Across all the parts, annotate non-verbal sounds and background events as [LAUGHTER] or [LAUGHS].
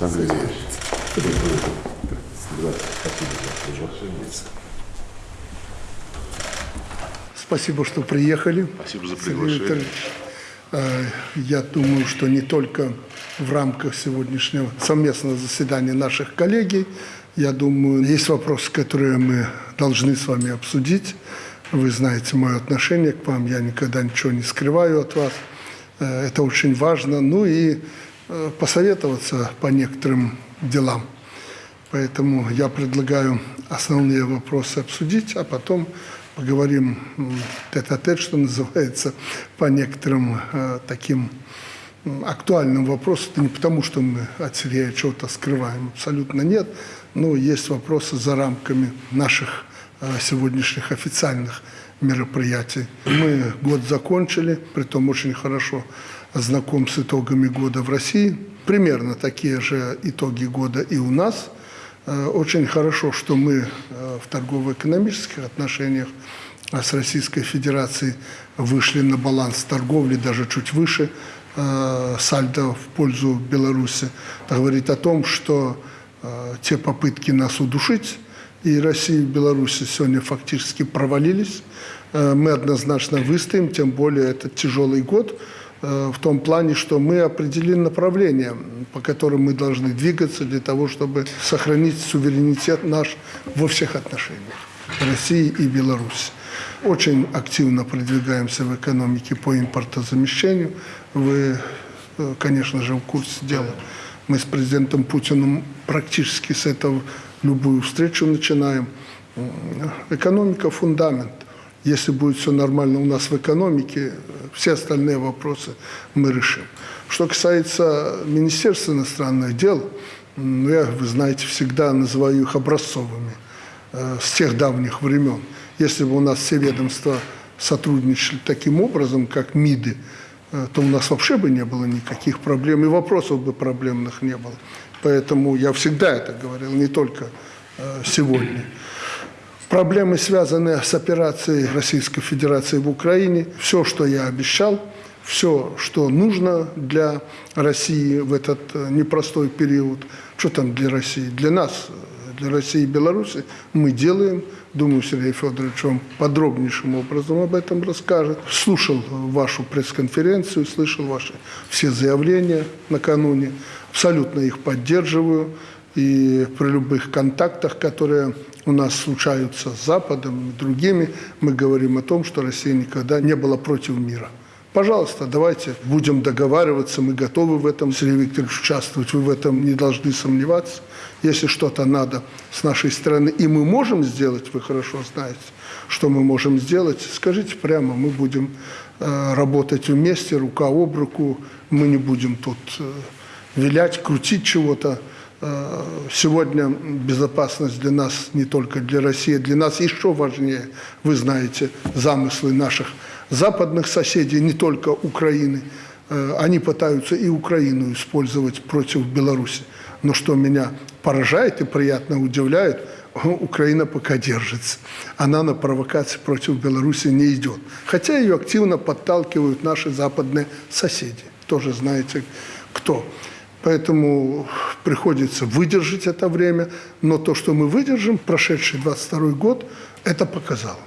Александр Ильич, спасибо что приехали. Спасибо за приглашение. Э, Я думаю, что не только в рамках сегодняшнего совместного заседания наших коллегий, я думаю, есть вопросы, которые мы должны с вами обсудить. Вы знаете мое отношение к вам, я никогда ничего не скрываю от вас. Э, Это очень важно. Ну и посоветоваться по некоторым делам. Поэтому я предлагаю основные вопросы обсудить, а потом поговорим тет-а-тет, что называется, по некоторым э, таким актуальным вопросам. Это не потому, что мы от Сергея чего-то скрываем, абсолютно нет, но есть вопросы за рамками наших э, сегодняшних официальных мероприятий. Мы год закончили, притом очень хорошо знаком с итогами года в России. Примерно такие же итоги года и у нас – Э, Очень хорошо, что мы э, в торгово-экономических отношениях э, с Российской Федерацией вышли на баланс торговли, даже чуть выше э, сальдо в пользу Беларуси. Это говорит о том, что те попытки нас удушить и России, и Беларуси сегодня фактически провалились. Э, Мы однозначно выстоим, тем более это тяжелый год э, в том плане, что мы определили направление, по которым мы должны двигаться для того, чтобы сохранить суверенитет наш во всех отношениях России и Беларуси. Очень активно продвигаемся в экономике по импортозамещению. Вы, э, конечно же, в курсе дела. Мы с президентом Путиным практически с этого любую встречу начинаем. Экономика – фундамент. Если будет все нормально у нас в экономике, все остальные вопросы мы решим. Что касается Министерства иностранных дел, ну, я, вы знаете, всегда называю их образцовыми э, с тех давних времен. Если бы у нас все ведомства сотрудничали таким образом, как МИДы, то у нас вообще бы не было никаких проблем, и вопросов бы проблемных не было. Поэтому я всегда это говорил, не только э, сегодня. Проблемы, связанные с операцией Российской Федерации в Украине, все, что я обещал, все, что нужно для России в этот э, непростой период, что там для России, для нас, э, для России и Беларуси, мы делаем. Думаю, Сергей Федорович вам подробнейшим образом об этом расскажет. Слушал вашу пресс-конференцию, слышал ваши все заявления накануне. Абсолютно их поддерживаю. И при любых контактах, которые у нас случаются с Западом и другими, мы говорим о том, что Россия никогда не была против мира. Пожалуйста, давайте будем договариваться, мы готовы в этом, Сергей Викторович, участвовать, вы в этом не должны сомневаться. Если что-то надо с нашей стороны, и мы можем сделать, вы хорошо знаете, что мы можем сделать, скажите прямо, мы будем э, работать вместе, рука об руку, мы не будем тут э, вилять, крутить чего-то. Э, Сегодня безопасность для нас, не только для России, для нас еще важнее. Вы знаете замыслы наших западных соседей, не только Украины. Э, Они пытаются и Украину использовать против Беларуси. Но что меня поражает и приятно удивляет, [LAUGHS] Украина пока держится. Она на провокации против Беларуси не идет. Хотя ее активно подталкивают наши западные соседи. Тоже знаете кто. Поэтому приходится выдержать это время. Но то, что мы выдержим, прошедший 22 год, это показало.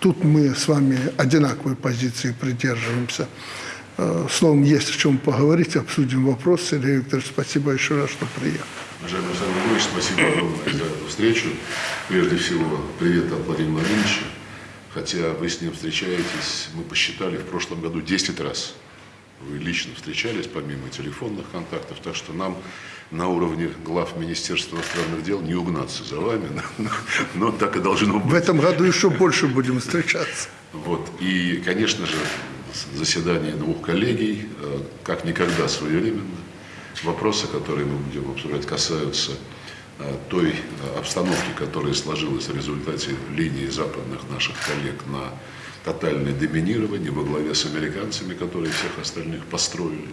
Тут мы с вами одинаковой позиции придерживаемся. Э, Словом, есть о чем поговорить, обсудим вопрос. Сергей Викторович, спасибо еще раз, что приехал. Уважаемый Александр Григорьевич, спасибо огромное за эту встречу. Прежде всего, привет от Владимира Владимировича. Хотя вы с ним встречаетесь, мы посчитали в прошлом году 10 раз. Вы лично встречались, помимо телефонных контактов, так что нам на уровне глав Министерства иностранных дел не угнаться за вами, [LAUGHS] но, но так и должно быть. В этом году еще больше будем встречаться. Вот. И, конечно же, заседание двух коллегий, э, как никогда своевременно. Вопросы, которые мы будем обсуждать, касаются э, той э, обстановки, которая сложилась в результате линии западных наших коллег на тотальное доминирование во главе с американцами, которые всех остальных построили.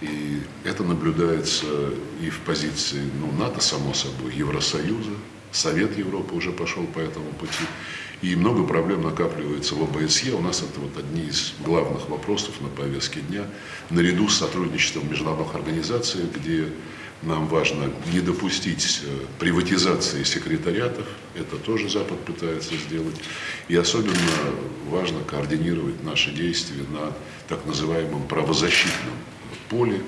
И это наблюдается и в позиции ну, НАТО, само собой, Евросоюза, Совет Европы уже пошел по этому пути. И много проблем накапливается в ОБСЕ. У нас это вот одни из главных вопросов на повестке дня, наряду с сотрудничеством международных организациях, где Нам важно не допустить э, приватизации секретариатов, это тоже Запад пытается сделать. И особенно важно координировать наши действия на так называемом правозащитном поле,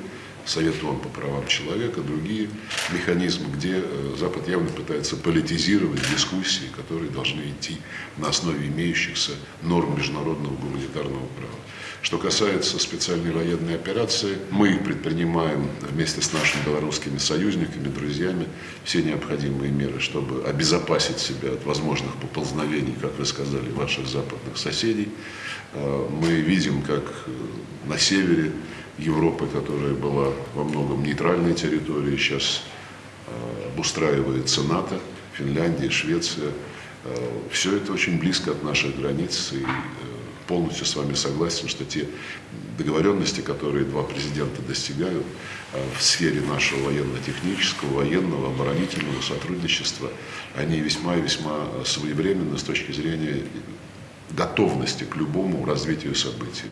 Совет ООН по правам человека, другие механизмы, где э, Запад явно пытается политизировать дискуссии, которые должны идти на основе имеющихся норм международного гуманитарного права. Что касается специальной военной операции, мы предпринимаем вместе с нашими белорусскими союзниками, друзьями все необходимые меры, чтобы обезопасить себя от возможных поползновений, как вы сказали, ваших западных соседей. Э, мы видим, как э, на севере Европы, которая была во многом нейтральной территорией, сейчас э, обустраивается НАТО, Финляндия, Швеция. Э, Все это очень близко от наших границ, и э, полностью с вами согласен, что те договоренности, которые два президента достигают в сфере нашего военно-технического, военного, оборонительного сотрудничества, они весьма и весьма своевременны с точки зрения готовности к любому развитию событий.